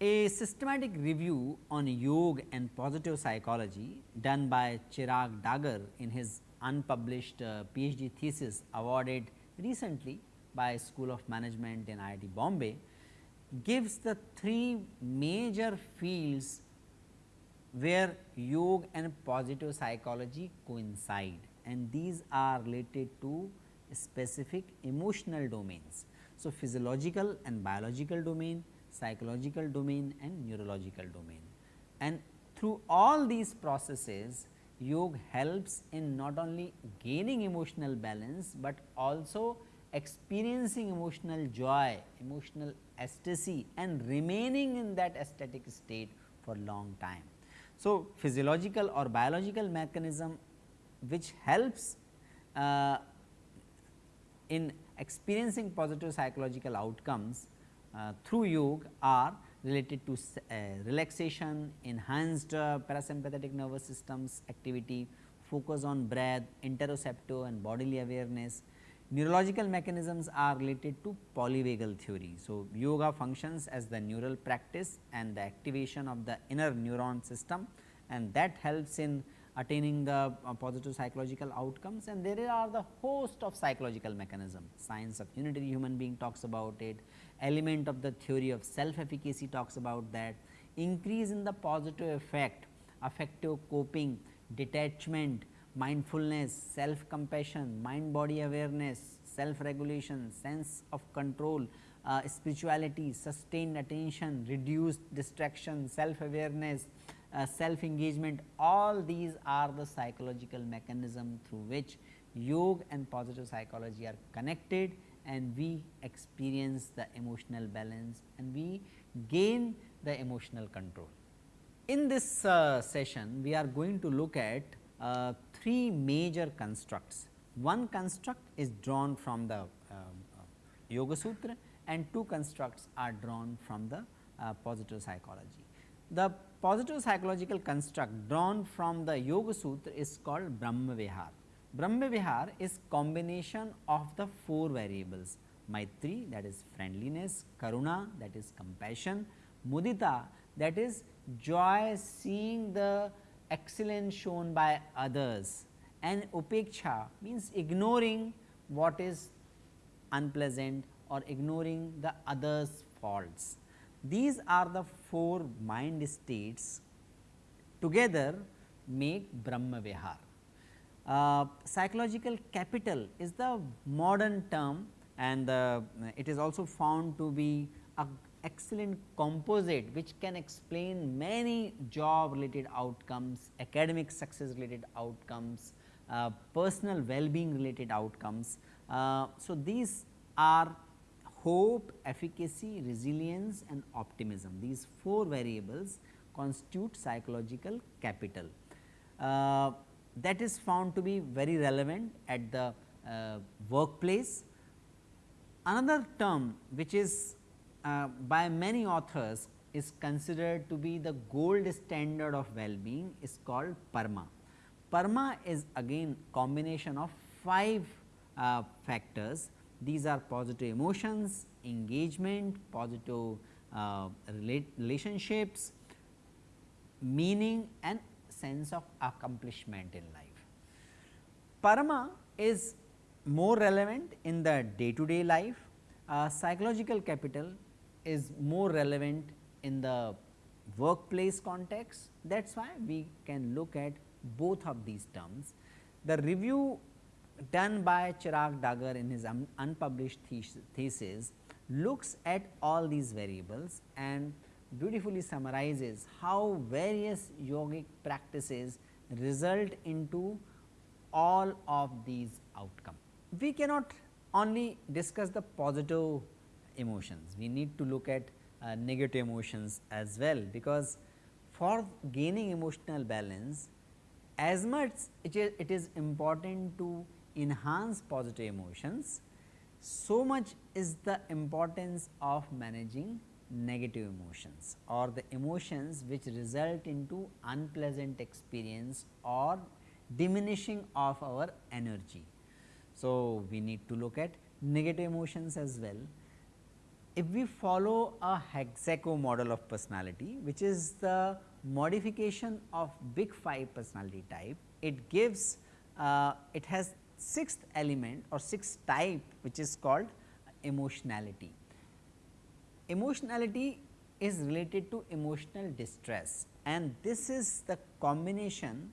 A systematic review on yoga and positive psychology done by Chirag Dagar in his unpublished uh, PhD thesis awarded recently by School of Management in IIT Bombay gives the three major fields where yoga and positive psychology coincide and these are related to specific emotional domains. So, physiological and biological domain, psychological domain and neurological domain. And through all these processes yoga helps in not only gaining emotional balance, but also experiencing emotional joy, emotional ecstasy and remaining in that ecstatic state for long time. So, physiological or biological mechanism which helps uh, in experiencing positive psychological outcomes uh, through yoga are related to uh, relaxation, enhanced uh, parasympathetic nervous systems activity, focus on breath, interoceptive and bodily awareness. Neurological mechanisms are related to polyvagal theory. So, yoga functions as the neural practice and the activation of the inner neuron system and that helps in attaining the uh, positive psychological outcomes and there are the host of psychological mechanism. Science of unitary human being talks about it, element of the theory of self efficacy talks about that, increase in the positive effect, affective coping, detachment, mindfulness, self compassion, mind body awareness, self regulation, sense of control, uh, spirituality, sustained attention, reduced distraction, self awareness, uh, self engagement all these are the psychological mechanism through which yoga and positive psychology are connected and we experience the emotional balance and we gain the emotional control. In this uh, session we are going to look at uh, three major constructs. One construct is drawn from the uh, Yoga Sutra and two constructs are drawn from the uh, positive psychology. The positive psychological construct drawn from the Yoga Sutra is called Brahma Vihar. Brahma Vihar is combination of the four variables Maitri that is friendliness, Karuna that is compassion, Mudita that is joy seeing the excellence shown by others and Upeksha means ignoring what is unpleasant or ignoring the others faults. These are the four mind states together make Brahma Vihar. Uh, psychological capital is the modern term and uh, it is also found to be a excellent composite which can explain many job related outcomes, academic success related outcomes, uh, personal well-being related outcomes. Uh, so, these are hope, efficacy, resilience and optimism. These four variables constitute psychological capital. Uh, that is found to be very relevant at the uh, workplace. Another term which is uh, by many authors is considered to be the gold standard of well-being is called PERMA. PERMA is again combination of 5 uh, factors. These are positive emotions, engagement, positive uh, relationships, meaning and sense of accomplishment in life. Parama is more relevant in the day to day life, uh, psychological capital is more relevant in the workplace context that is why we can look at both of these terms. The review done by Chirag Dagar in his un unpublished thesis looks at all these variables and beautifully summarizes how various yogic practices result into all of these outcomes. We cannot only discuss the positive emotions, we need to look at uh, negative emotions as well, because for gaining emotional balance as much it is, it is important to enhance positive emotions, so much is the importance of managing negative emotions or the emotions which result into unpleasant experience or diminishing of our energy. So, we need to look at negative emotions as well. If we follow a hexaco model of personality which is the modification of big 5 personality type, it gives uh, it has sixth element or sixth type which is called emotionality. Emotionality is related to emotional distress and this is the combination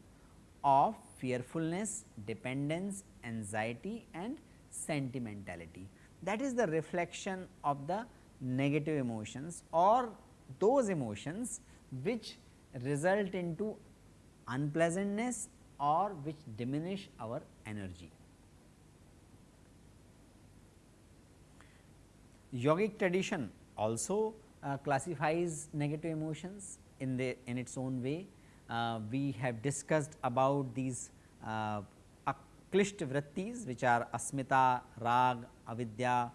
of fearfulness, dependence, anxiety and sentimentality. That is the reflection of the negative emotions or those emotions which result into unpleasantness or which diminish our energy. Yogic tradition also uh, classifies negative emotions in the in its own way. Uh, we have discussed about these uh, aklishta vrittis which are asmita, rag, avidya,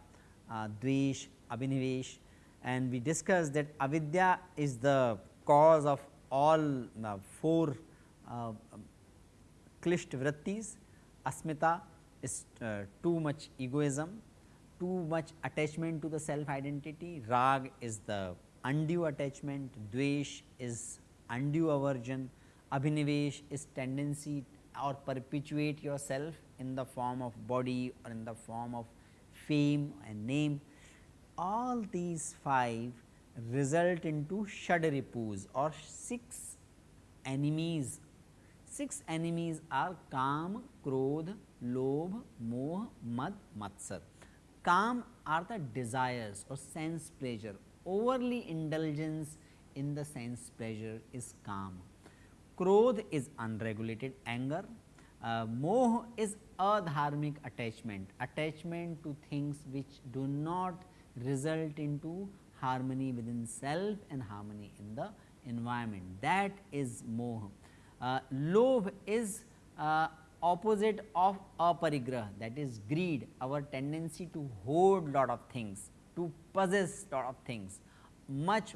uh, dvesh, abhinivesh and we discussed that avidya is the cause of all uh, four uh, klishta vrittis, asmita is uh, too much egoism, too much attachment to the self identity, rag is the undue attachment, dvesh is undue aversion, abhinivesh is tendency or perpetuate yourself in the form of body or in the form of fame and name. All these five result into shadripus or six enemies. Six enemies are Kam, Krodh, Lobh, Moh, Mad, Matsar. Kam are the desires or sense pleasure, overly indulgence in the sense pleasure is Kam. Krodh is unregulated anger, uh, moh is adharmic attachment, attachment to things which do not result into harmony within self and harmony in the environment that is moh. Uh, lobh is uh, opposite of aparigrah that is greed our tendency to hoard lot of things to possess lot of things much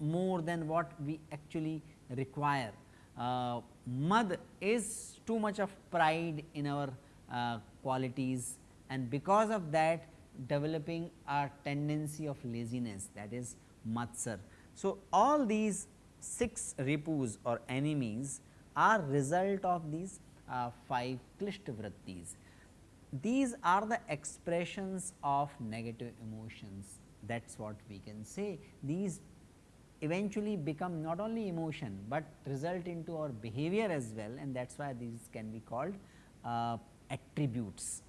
more than what we actually require. Uh, mad is too much of pride in our uh, qualities and because of that developing a tendency of laziness that is matsar. So, all these 6 ripus or enemies are result of these uh, 5 klishta vrittis. These are the expressions of negative emotions that is what we can say. These eventually become not only emotion, but result into our behavior as well. And that is why these can be called uh, attributes